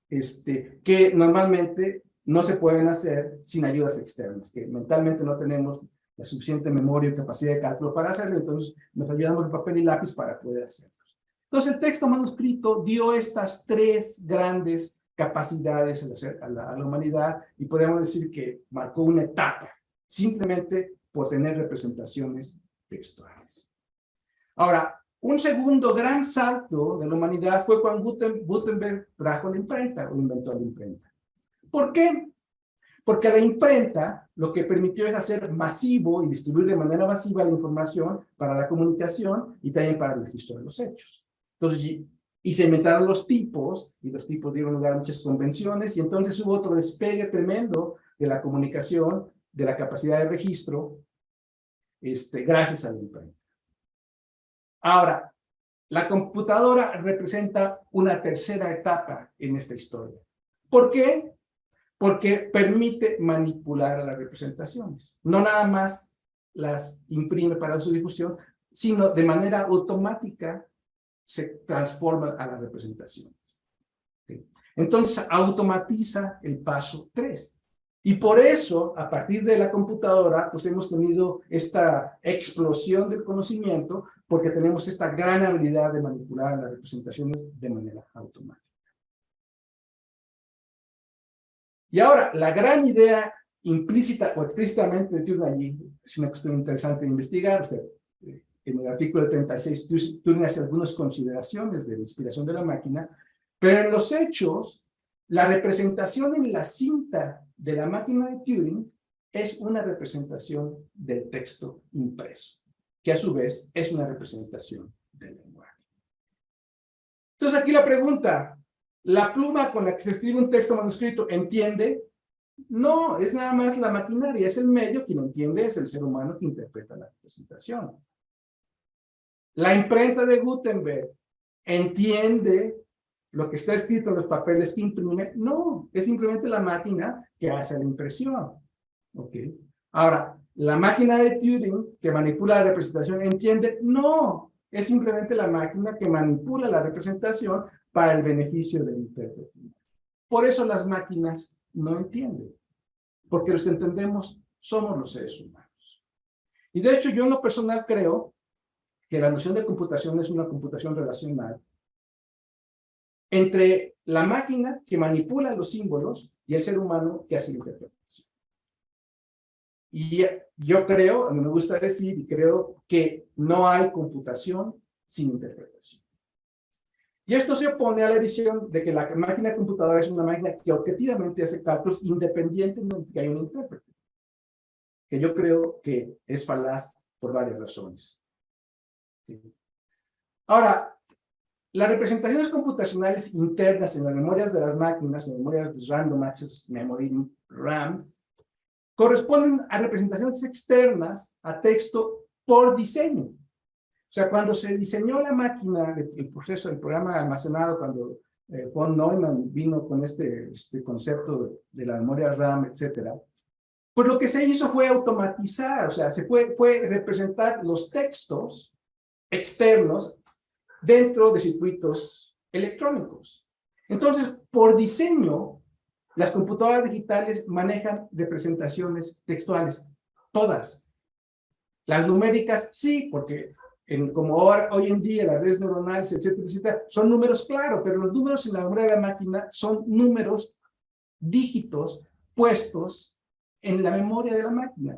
C: este, que normalmente no se pueden hacer sin ayudas externas, que mentalmente no tenemos la suficiente memoria y capacidad de cálculo para hacerlo, entonces nos ayudamos de papel y lápiz para poder hacerlo. Entonces el texto manuscrito dio estas tres grandes capacidades a la, a la humanidad y podemos decir que marcó una etapa, simplemente por tener representaciones textuales. Ahora, un segundo gran salto de la humanidad fue cuando Gutenberg trajo la imprenta o inventó la imprenta. ¿Por qué? Porque la imprenta lo que permitió es hacer masivo y distribuir de manera masiva la información para la comunicación y también para el registro de los hechos. Entonces, y se inventaron los tipos, y los tipos dieron lugar a muchas convenciones, y entonces hubo otro despegue tremendo de la comunicación, de la capacidad de registro, este, gracias a la imprenta. Ahora, la computadora representa una tercera etapa en esta historia. ¿Por qué? Porque permite manipular las representaciones. No nada más las imprime para su difusión, sino de manera automática se transforma a las representaciones. Entonces automatiza el paso 3. Y por eso, a partir de la computadora, pues hemos tenido esta explosión del conocimiento, porque tenemos esta gran habilidad de manipular las representaciones de manera automática. Y ahora, la gran idea implícita o explícitamente de allí, es una cuestión interesante de investigar. Usted, eh, en el artículo 36, Turing hace algunas consideraciones de la inspiración de la máquina, pero en los hechos, la representación en la cinta de la máquina de Turing es una representación del texto impreso, que a su vez es una representación del lenguaje. Entonces aquí la pregunta, ¿la pluma con la que se escribe un texto manuscrito entiende? No, es nada más la maquinaria, es el medio, quien entiende es el ser humano que interpreta la representación. La imprenta de Gutenberg entiende lo que está escrito en los papeles que imprime, no, es simplemente la máquina que hace la impresión. ¿Ok? Ahora, la máquina de Turing que manipula la representación entiende, no, es simplemente la máquina que manipula la representación para el beneficio del intérprete. Por eso las máquinas no entienden, porque los que entendemos somos los seres humanos. Y de hecho yo en lo personal creo que la noción de computación es una computación relacional entre la máquina que manipula los símbolos y el ser humano que hace la interpretación. Y yo creo, me gusta decir, y creo que no hay computación sin interpretación. Y esto se opone a la visión de que la máquina computadora es una máquina que objetivamente hace cálculos independientemente de que haya un intérprete. Que yo creo que es falaz por varias razones. Ahora, las representaciones computacionales internas en las memorias de las máquinas, en memorias de Random Access Memory, RAM, corresponden a representaciones externas a texto por diseño. O sea, cuando se diseñó la máquina, el proceso, el programa almacenado, cuando eh, von Neumann vino con este, este concepto de la memoria RAM, etcétera, pues lo que se hizo fue automatizar, o sea, se fue, fue representar los textos externos dentro de circuitos electrónicos. Entonces, por diseño, las computadoras digitales manejan representaciones textuales, todas. Las numéricas sí, porque en, como hoy en día las redes neuronales, etcétera, etcétera, son números claros, pero los números en la memoria de la máquina son números, dígitos, puestos en la memoria de la máquina.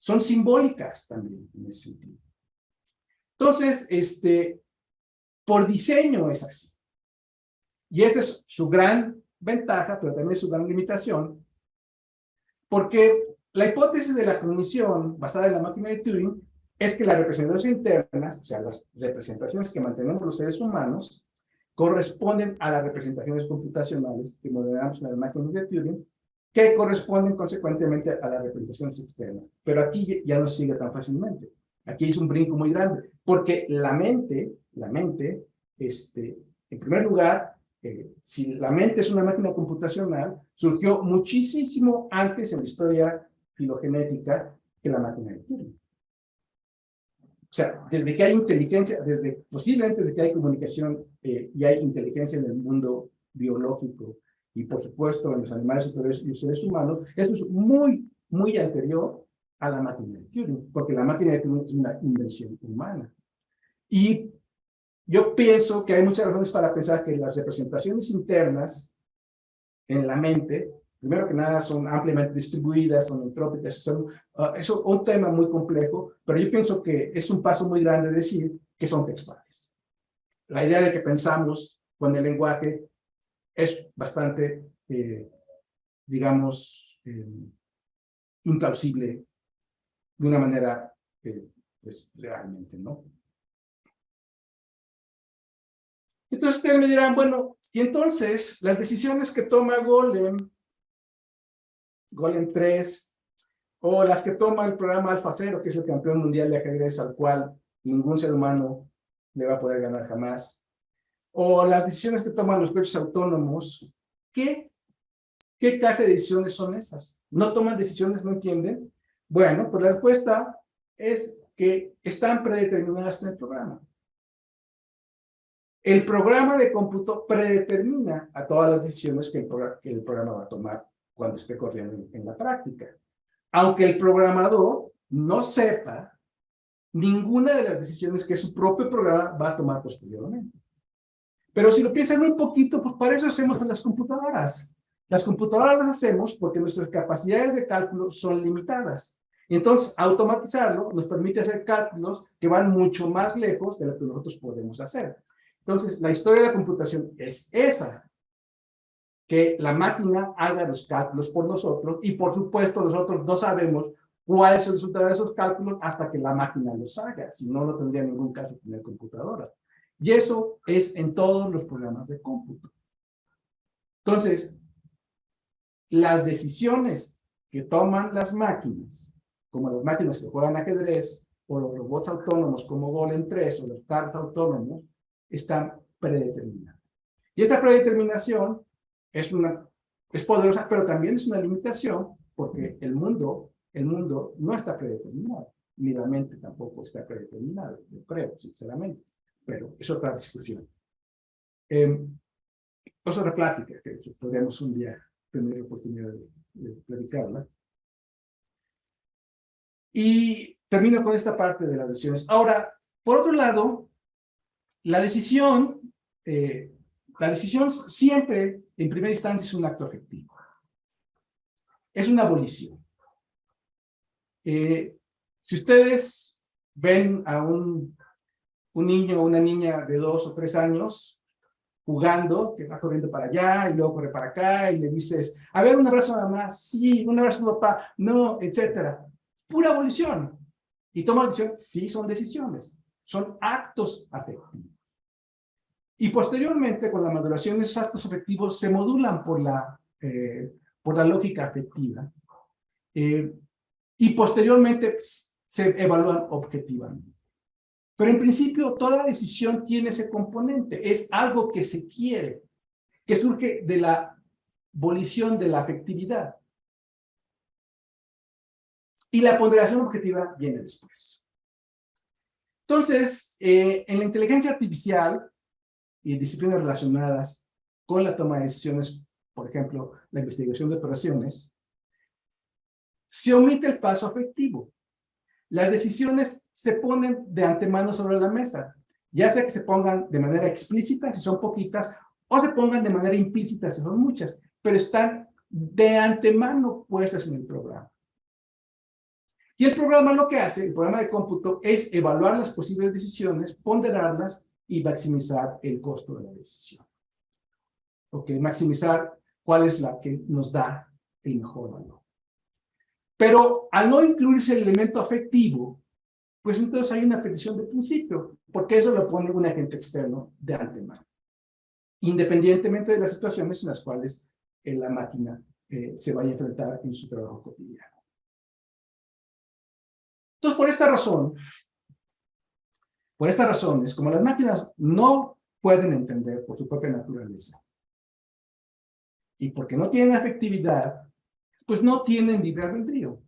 C: Son simbólicas también en ese sentido. Entonces, este, por diseño es así. Y esa es su gran ventaja, pero también su gran limitación, porque la hipótesis de la cognición basada en la máquina de Turing es que las representaciones internas, o sea, las representaciones que mantenemos los seres humanos, corresponden a las representaciones computacionales que modelamos en las máquinas de Turing, que corresponden consecuentemente a las representaciones externas. Pero aquí ya no sigue tan fácilmente. Aquí es un brinco muy grande, porque la mente, la mente, este, en primer lugar, eh, si la mente es una máquina computacional, surgió muchísimo antes en la historia filogenética que la máquina de Turing. O sea, desde que hay inteligencia, desde posiblemente desde que hay comunicación eh, y hay inteligencia en el mundo biológico y por supuesto en los animales superiores y los seres humanos, eso es muy, muy anterior a la máquina de Turing, porque la máquina de Turing es una invención humana. Y yo pienso que hay muchas razones para pensar que las representaciones internas en la mente primero que nada son ampliamente distribuidas, son entrópicas, son, uh, es un tema muy complejo, pero yo pienso que es un paso muy grande decir que son textuales. La idea de que pensamos con el lenguaje es bastante, eh, digamos, eh, implausible de una manera, eh, pues, realmente, ¿no? Entonces ustedes me dirán, bueno, y entonces las decisiones que toma Golem Golem 3, o las que toma el programa Alfa Cero, que es el campeón mundial de ajedrez al cual ningún ser humano le va a poder ganar jamás, o las decisiones que toman los coches autónomos, ¿qué, ¿qué clase de decisiones son esas? ¿No toman decisiones, no entienden? Bueno, pues la respuesta es que están predeterminadas en el programa. El programa de cómputo predetermina a todas las decisiones que el, que el programa va a tomar cuando esté corriendo en, la práctica. Aunque el programador no sepa ninguna de las decisiones que su propio programa va a tomar posteriormente. Pero si lo piensan un poquito, pues para eso hacemos las computadoras. Las computadoras las hacemos porque nuestras capacidades de cálculo son limitadas. Entonces, automatizarlo nos permite hacer cálculos que van mucho más lejos de lo que nosotros podemos hacer. Entonces, la historia de la computación es esa que la máquina haga los cálculos por nosotros y por supuesto nosotros no sabemos cuál es el resultado de esos cálculos hasta que la máquina los haga, si no, no tendría ningún caso tener computadora. Y eso es en todos los programas de cómputo. Entonces, las decisiones que toman las máquinas, como las máquinas que juegan ajedrez, o los robots autónomos como Golem 3 o los carros autónomos, están predeterminadas. Y esta predeterminación es, una, es poderosa, pero también es una limitación porque el mundo, el mundo no está predeterminado, ni la mente tampoco está predeterminada, yo creo, sinceramente, pero es otra discusión. Eh, es otra plática que podríamos un día tener la oportunidad de, de platicarla. Y termino con esta parte de las decisiones. Ahora, por otro lado, la decisión eh, la decisión siempre, en primera instancia, es un acto afectivo. Es una abolición. Eh, si ustedes ven a un, niño o una niña de dos o tres años jugando, que va corriendo para allá y luego corre para acá y le dices, a ver, un abrazo a mamá, sí, un abrazo a papá, no, etcétera. Pura abolición. Y toma decisión, sí son decisiones, son actos afectivos. Y posteriormente, con la maduración, esos actos afectivos se modulan por la, eh, por la lógica afectiva. Eh, y posteriormente se evalúan objetivamente. Pero en principio, toda decisión tiene ese componente. Es algo que se quiere, que surge de la volición de la afectividad. Y la ponderación objetiva viene después. Entonces, eh, en la inteligencia artificial, y disciplinas relacionadas con la toma de decisiones, por ejemplo, la investigación de operaciones, se omite el paso afectivo. Las decisiones se ponen de antemano sobre la mesa, ya sea que se pongan de manera explícita, si son poquitas, o se pongan de manera implícita, si son muchas, pero están de antemano puestas en el programa. Y el programa lo que hace, el programa de cómputo, es evaluar las posibles decisiones, ponderarlas y maximizar el costo de la decisión. Ok, maximizar cuál es la que nos da el mejor valor. Pero al no incluirse el elemento afectivo, pues entonces hay una petición de principio, porque eso lo pone un agente externo de antemano, independientemente de las situaciones en las cuales eh, la máquina eh, se vaya a enfrentar en su trabajo cotidiano. Entonces, por esta razón, por estas razones, como las máquinas no pueden entender por su propia naturaleza Y porque no tienen afectividad, pues no tienen libre albedrío.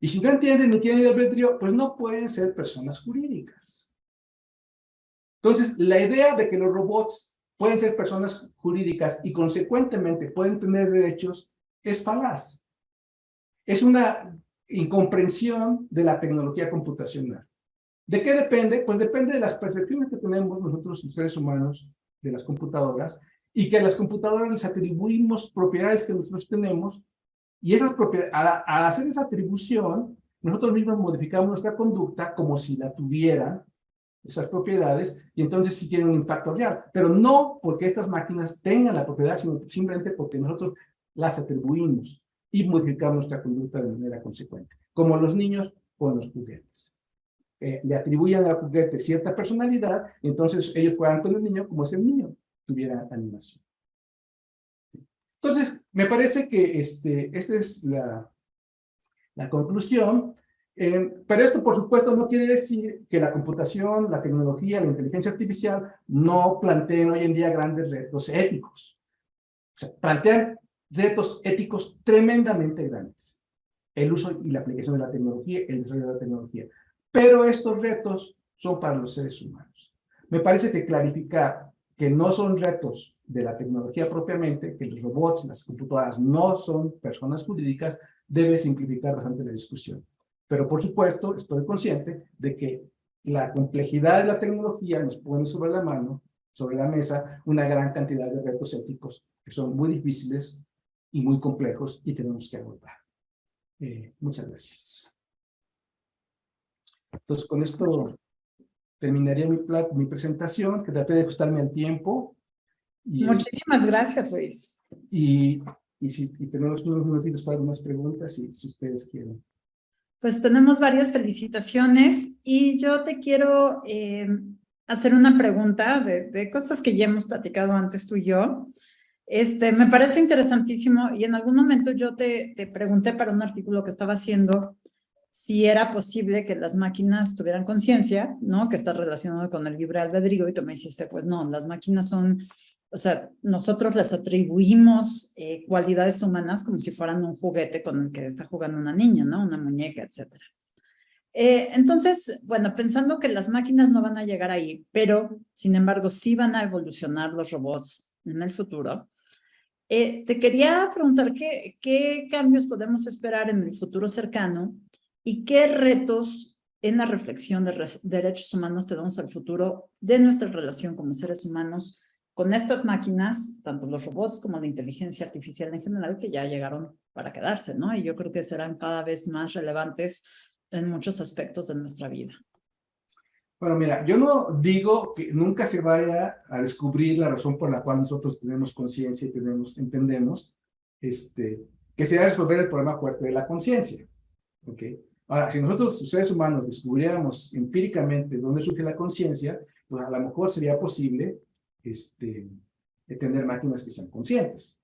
C: Y si no entienden ni tienen libre albedrío, pues no pueden ser personas jurídicas. Entonces, la idea de que los robots pueden ser personas jurídicas y consecuentemente pueden tener derechos es falaz. Es una incomprensión de la tecnología computacional. ¿De qué depende? Pues depende de las percepciones que tenemos nosotros, los seres humanos, de las computadoras, y que a las computadoras les atribuimos propiedades que nosotros tenemos, y esas propiedades, al, hacer esa atribución, nosotros mismos modificamos nuestra conducta como si la tuvieran, esas propiedades, y entonces sí tienen un impacto real, pero no porque estas máquinas tengan la propiedad, sino simplemente porque nosotros las atribuimos y modificamos nuestra conducta de manera consecuente, como los niños con los juguetes. Eh, le atribuyen al juguete cierta personalidad, entonces ellos juegan con el niño como si el niño tuviera animación. Entonces, me parece que este, esta es la, la conclusión, eh, pero esto, por supuesto, no quiere decir que la computación, la tecnología, la inteligencia artificial no planteen hoy en día grandes retos éticos. O sea, plantean retos éticos tremendamente grandes. El uso y la aplicación de la tecnología, el desarrollo de la tecnología. Pero estos retos son para los seres humanos. Me parece que clarificar que no son retos de la tecnología propiamente, que los robots, las computadoras no son personas jurídicas, debe simplificar bastante la discusión. Pero por supuesto, estoy consciente de que la complejidad de la tecnología nos pone sobre la mano, sobre la mesa, una gran cantidad de retos éticos que son muy difíciles y muy complejos y tenemos que abordar. Eh, muchas gracias. Entonces, con esto terminaría mi, mi presentación, que traté de ajustarme al tiempo.
A: Y Muchísimas gracias, Luis.
C: Y, y si y tenemos unos minutitos para algunas preguntas, si, si ustedes quieren.
A: Pues tenemos varias felicitaciones y yo te quiero eh, hacer una pregunta de, de, cosas que ya hemos platicado antes tú y yo. Este, me parece interesantísimo y en algún momento yo te, te pregunté para un artículo que estaba haciendo si era posible que las máquinas tuvieran conciencia, ¿no? Que está relacionado con el libre albedrío y tú me dijiste, pues no, las máquinas son o sea, nosotros les atribuimos eh, cualidades humanas como si fueran un juguete con el que está jugando una niña, ¿no? Una muñeca, etcétera. Eh, entonces, bueno, pensando que las máquinas no van a llegar ahí, pero sin embargo sí van a evolucionar los robots en el futuro, eh, te quería preguntar qué, qué cambios podemos esperar en el futuro cercano y qué retos en la reflexión de derechos humanos tenemos al futuro de nuestra relación como seres humanos con estas máquinas, tanto los robots como la inteligencia artificial en general, que ya llegaron para quedarse, ¿no? Y yo creo que serán cada vez más relevantes en muchos aspectos de nuestra vida.
C: Bueno, mira, yo no digo que nunca se vaya a descubrir la razón por la cual nosotros tenemos conciencia y tenemos, entendemos, este, que sea resolver el problema fuerte de la conciencia. ¿ok? Ahora, si nosotros, seres humanos, descubriéramos empíricamente dónde surge la conciencia, pues a lo mejor sería posible este, tener máquinas que sean conscientes.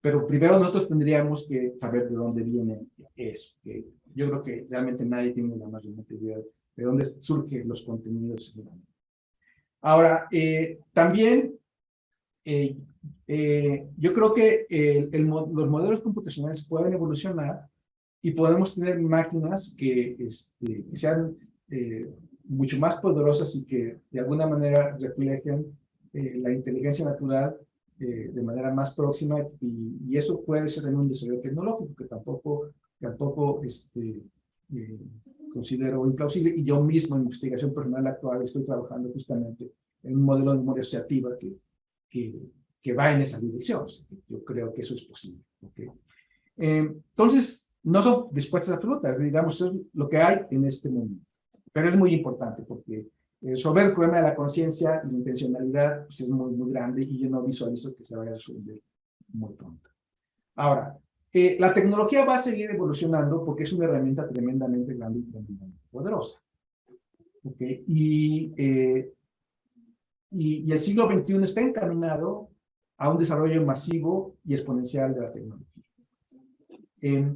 C: Pero primero nosotros tendríamos que saber de dónde viene eso. Yo creo que realmente nadie tiene la más remota idea de dónde surgen los contenidos. Ahora, eh, también eh, eh, yo creo que los modelos computacionales pueden evolucionar y podemos tener máquinas que, este, que sean mucho más poderosas y que de alguna manera reflejen eh, la inteligencia natural eh, de manera más próxima y, y, eso puede ser en un desarrollo tecnológico que tampoco, tampoco este, eh, considero implausible y yo mismo en investigación personal actual estoy trabajando justamente en un modelo de memoria asociativa que, que, que va en esa dirección. Yo creo que eso es posible. ¿okay? entonces, no son respuestas absolutas, digamos, es lo que hay en este mundo. Pero es muy importante porque resolver el problema de la conciencia y la intencionalidad pues, es muy, muy grande y yo no visualizo que se vaya a resolver muy pronto. Ahora, eh, la tecnología va a seguir evolucionando porque es una herramienta tremendamente grande y tremendamente poderosa. ¿Okay? Y, eh, y, y, el siglo XXI está encaminado a un desarrollo masivo y exponencial de la tecnología. Eh,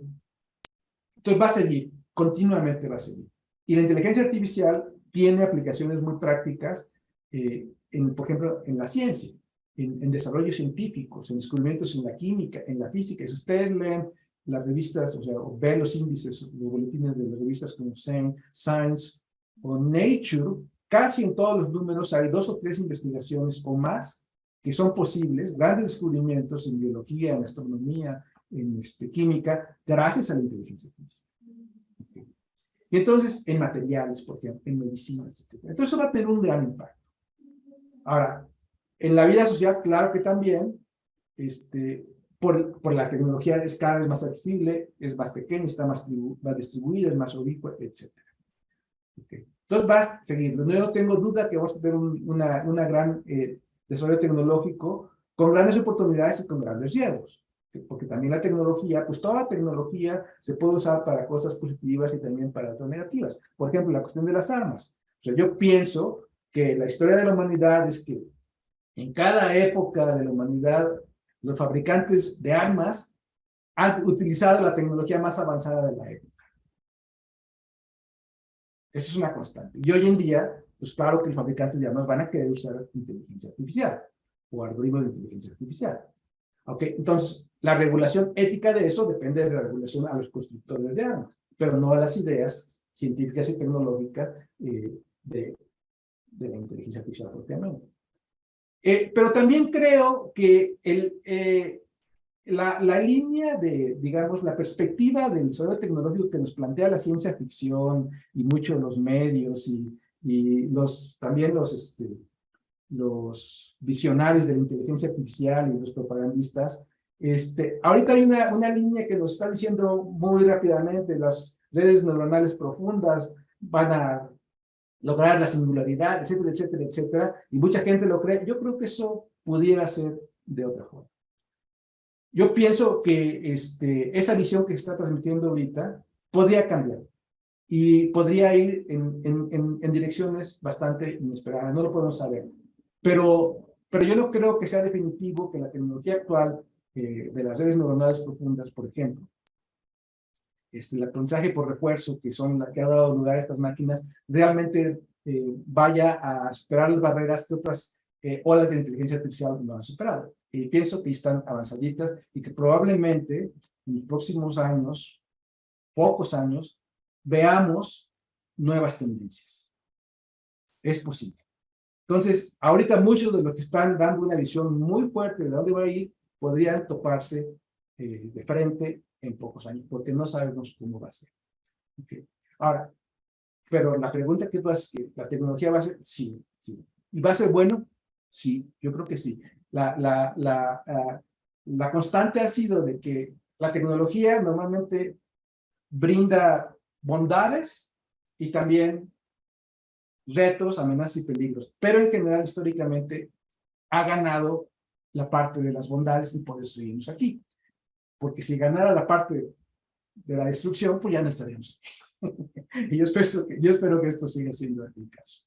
C: entonces va a seguir, continuamente va a seguir. Y la inteligencia artificial tiene aplicaciones muy prácticas, eh, en, por ejemplo, en la ciencia. en, en desarrollos científicos, en descubrimientos en la química, en la física. Si ustedes leen las revistas, o sea, ven los índices, los boletines de las revistas como Science o Nature, casi en todos los números hay dos o tres investigaciones o más que son posibles, grandes descubrimientos en biología, en astronomía, en este, química, gracias a la inteligencia artificial. Y entonces, en materiales, por ejemplo, en medicinas, etc. Entonces, eso va a tener un gran impacto. Ahora, en la vida social, claro que también, este, por, por la tecnología es cada vez más accesible, es más pequeña, está más, más distribuida, es más ubicua, etc. Okay. Entonces va a seguir. No tengo duda que vamos a tener un, una, una gran eh, desarrollo tecnológico con grandes oportunidades y con grandes riesgos. Porque también la tecnología, pues toda la tecnología se puede usar para cosas positivas y también para otras negativas. Por ejemplo, la cuestión de las armas. O sea, yo pienso que la historia de la humanidad es que en cada época de la humanidad, los fabricantes de armas han utilizado la tecnología más avanzada de la época. Eso es una constante. Y hoy en día, pues claro que los fabricantes de armas van a querer usar inteligencia artificial o algoritmos de inteligencia artificial. ¿Ok? Entonces, la regulación ética de eso depende de la regulación a los constructores de armas, pero no a las ideas científicas y tecnológicas eh, de, de, la inteligencia artificial propiamente. Eh, pero también creo que eh, la, línea de, digamos, la perspectiva del desarrollo tecnológico que nos plantea la ciencia ficción y muchos los medios y, y los, también los, este, los visionarios de la inteligencia artificial y los propagandistas, este, ahorita hay una, una línea que nos está diciendo muy rápidamente, las redes neuronales profundas van a lograr la singularidad, etcétera, etcétera, etcétera, y mucha gente lo cree. Yo creo que eso pudiera ser de otra forma. Yo pienso que este, esa visión que se está transmitiendo ahorita podría cambiar y podría ir en, en, en, direcciones bastante inesperadas, no lo podemos saber. Pero, pero yo no creo que sea definitivo que la tecnología actual eh, de las redes neuronales profundas, por ejemplo, este, el aprendizaje por refuerzo, que son las que ha dado lugar a estas máquinas, realmente eh, vaya a superar las barreras que otras eh, olas de inteligencia artificial no han superado. Y pienso que están avanzaditas y que probablemente en los próximos años, pocos años, veamos nuevas tendencias. Es posible. Entonces, ahorita muchos de los que están dando una visión muy fuerte de dónde va a ir, podrían toparse eh, de frente en pocos años, porque no sabemos cómo va a ser. Okay. Ahora, pero la pregunta que tú haces, ¿la tecnología va a ser? Sí, sí. ¿Y va a ser bueno? Sí, yo creo que sí. La, la, la, uh, la constante ha sido de que la tecnología normalmente brinda bondades y también retos, amenazas y peligros, pero en general históricamente ha ganado la parte de las bondades y por eso seguimos aquí. Porque si ganara la parte de la destrucción, pues ya no estaríamos y yo espero, que, yo espero que esto siga siendo el caso.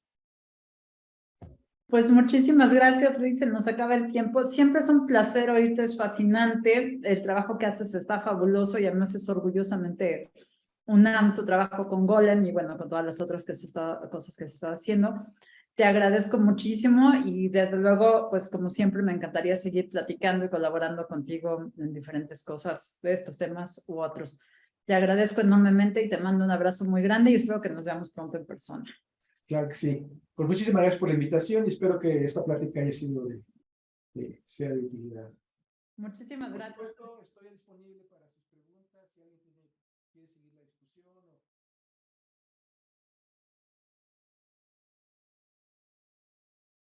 A: Pues muchísimas gracias, Luis. Se nos acaba el tiempo. Siempre es un placer oírte, es fascinante. El trabajo que haces está fabuloso y además es orgullosamente UNAM, tu trabajo con Golem y bueno, con todas las otras que se está, cosas que se está haciendo. Te agradezco muchísimo y desde luego, pues como siempre, me encantaría seguir platicando y colaborando contigo en diferentes cosas de estos temas u otros. Te agradezco enormemente y te mando un abrazo muy grande y espero que nos veamos pronto en persona.
C: Claro que sí. Pues muchísimas gracias por la invitación y espero que esta plática haya sido de, de sea de utilidad.
A: Muchísimas gracias.
C: Por supuesto, estoy disponible para